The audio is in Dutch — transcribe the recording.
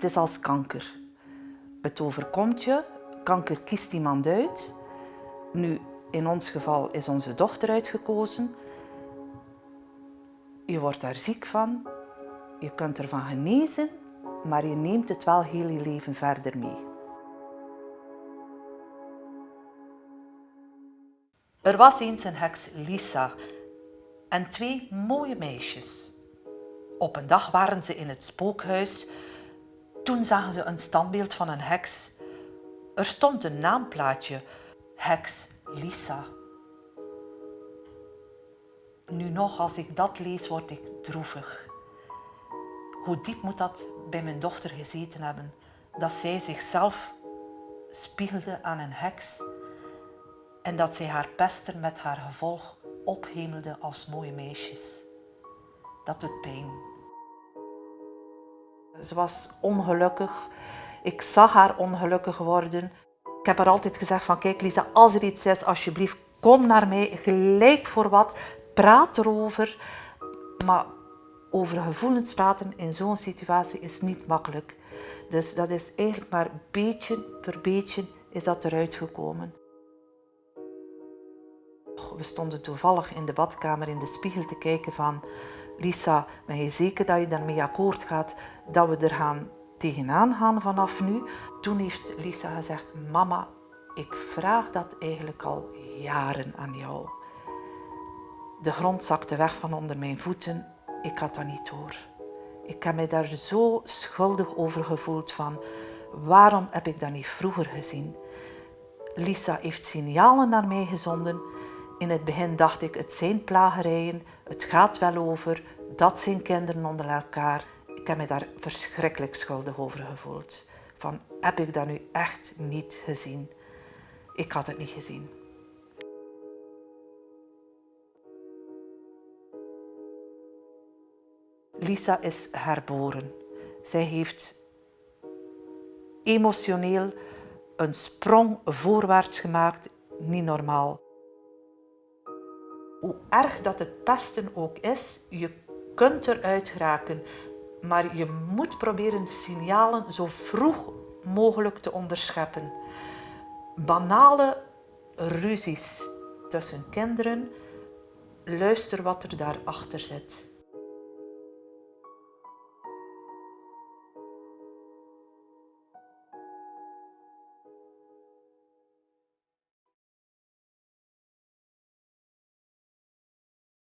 Het is als kanker. Het overkomt je, kanker kiest iemand uit. Nu, in ons geval is onze dochter uitgekozen. Je wordt daar ziek van, je kunt ervan genezen, maar je neemt het wel heel je leven verder mee. Er was eens een heks Lisa en twee mooie meisjes. Op een dag waren ze in het spookhuis. Toen zagen ze een standbeeld van een heks. Er stond een naamplaatje, heks Lisa. Nu nog, als ik dat lees, word ik droevig. Hoe diep moet dat bij mijn dochter gezeten hebben, dat zij zichzelf spiegelde aan een heks en dat zij haar pester met haar gevolg ophemelde als mooie meisjes. Dat doet pijn. Ze was ongelukkig. Ik zag haar ongelukkig worden. Ik heb haar altijd gezegd van kijk Lisa, als er iets is, alsjeblieft kom naar mij, gelijk voor wat, praat erover. Maar over gevoelens praten in zo'n situatie is niet makkelijk. Dus dat is eigenlijk maar beetje per beetje is dat eruit gekomen. We stonden toevallig in de badkamer in de spiegel te kijken van Lisa, ben je zeker dat je daarmee akkoord gaat dat we er gaan tegenaan gaan vanaf nu? Toen heeft Lisa gezegd, mama, ik vraag dat eigenlijk al jaren aan jou. De grond zakte weg van onder mijn voeten. Ik had dat niet door. Ik heb mij daar zo schuldig over gevoeld van waarom heb ik dat niet vroeger gezien? Lisa heeft signalen naar mij gezonden. In het begin dacht ik, het zijn plagerijen, het gaat wel over, dat zijn kinderen onder elkaar. Ik heb me daar verschrikkelijk schuldig over gevoeld. Van, heb ik dat nu echt niet gezien? Ik had het niet gezien. Lisa is herboren. Zij heeft emotioneel een sprong voorwaarts gemaakt, niet normaal. Hoe erg dat het pesten ook is, je kunt eruit geraken, maar je moet proberen de signalen zo vroeg mogelijk te onderscheppen. Banale ruzies tussen kinderen, luister wat er daarachter zit.